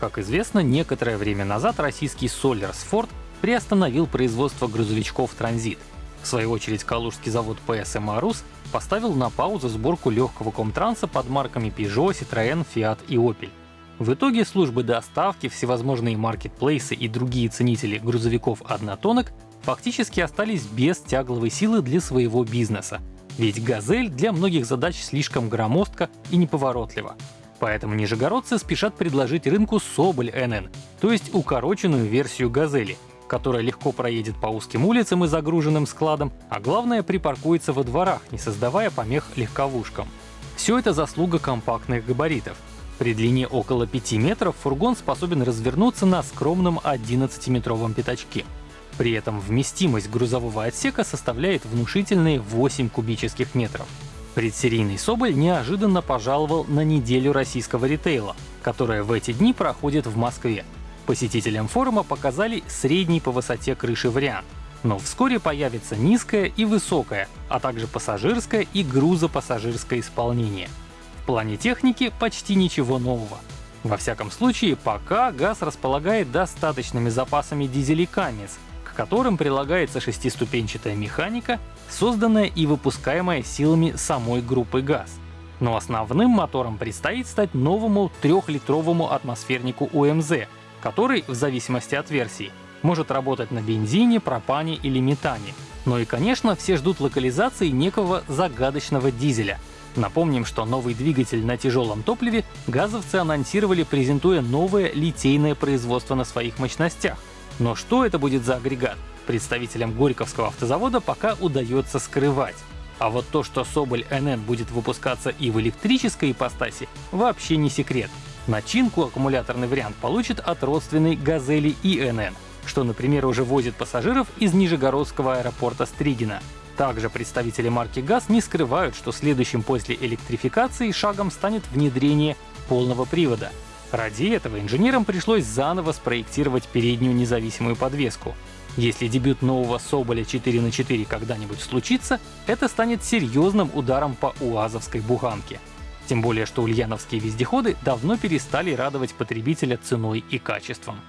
Как известно, некоторое время назад российский Solers Ford приостановил производство грузовичков «Транзит». В свою очередь, калужский завод ПСМ «Арус» поставил на паузу сборку легкого комтранса под марками Peugeot, Citroën, Fiat и Opel. В итоге службы доставки, всевозможные маркетплейсы и другие ценители грузовиков однотонок фактически остались без тягловой силы для своего бизнеса. Ведь «Газель» для многих задач слишком громоздка и неповоротлива. Поэтому нижегородцы спешат предложить рынку Соболь НН, то есть укороченную версию «Газели», которая легко проедет по узким улицам и загруженным складам, а главное припаркуется во дворах, не создавая помех легковушкам. Все это заслуга компактных габаритов. При длине около 5 метров фургон способен развернуться на скромном 11-метровом пятачке. При этом вместимость грузового отсека составляет внушительные 8 кубических метров. Предсерийный Соболь неожиданно пожаловал на неделю российского ритейла, которая в эти дни проходит в Москве. Посетителям форума показали средний по высоте крыши вариант, но вскоре появится низкое и высокое, а также пассажирское и грузопассажирское исполнение. В плане техники почти ничего нового. Во всяком случае, пока ГАЗ располагает достаточными запасами дизелей Камец, которым прилагается шестиступенчатая механика, созданная и выпускаемая силами самой группы ГАЗ. Но основным мотором предстоит стать новому трехлитровому атмосфернику УМЗ, который, в зависимости от версии, может работать на бензине, пропане или метане. Но и, конечно, все ждут локализации некого загадочного дизеля. Напомним, что новый двигатель на тяжелом топливе газовцы анонсировали, презентуя новое литейное производство на своих мощностях. Но что это будет за агрегат, представителям Горьковского автозавода пока удается скрывать. А вот то, что Соболь НН будет выпускаться и в электрической ипостаси, вообще не секрет. Начинку аккумуляторный вариант получит от родственной «Газели» ИНН, что, например, уже возит пассажиров из Нижегородского аэропорта Стригина. Также представители марки ГАЗ не скрывают, что следующим после электрификации шагом станет внедрение полного привода. Ради этого инженерам пришлось заново спроектировать переднюю независимую подвеску. Если дебют нового Соболя 4 на 4 когда-нибудь случится, это станет серьезным ударом по УАЗовской буханке. Тем более, что ульяновские вездеходы давно перестали радовать потребителя ценой и качеством.